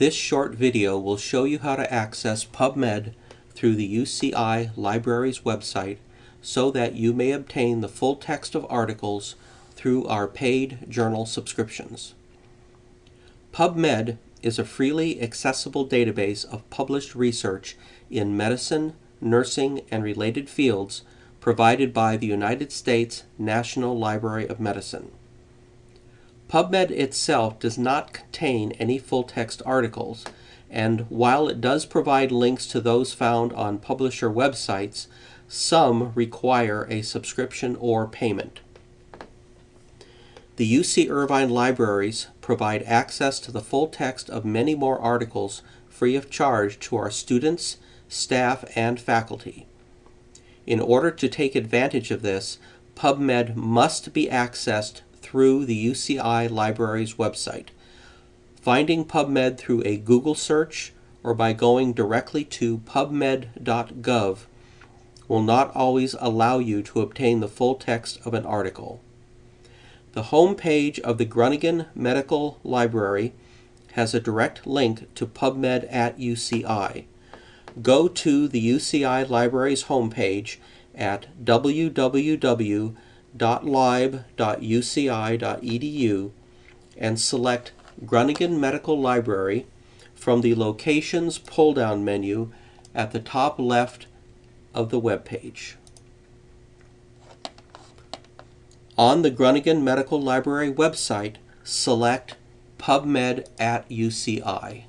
This short video will show you how to access PubMed through the UCI Libraries website so that you may obtain the full text of articles through our paid journal subscriptions. PubMed is a freely accessible database of published research in medicine, nursing, and related fields provided by the United States National Library of Medicine. PubMed itself does not contain any full-text articles, and while it does provide links to those found on publisher websites, some require a subscription or payment. The UC Irvine libraries provide access to the full text of many more articles free of charge to our students, staff, and faculty. In order to take advantage of this, PubMed must be accessed through the UCI Libraries website. Finding PubMed through a Google search or by going directly to pubmed.gov will not always allow you to obtain the full text of an article. The home page of the Grunigen Medical Library has a direct link to PubMed at UCI. Go to the UCI Libraries homepage at www.lib.uci.edu and select Grunigen Medical Library from the Locations pull-down menu at the top left of the web page. On the Grunigen Medical Library website, select PubMed at UCI.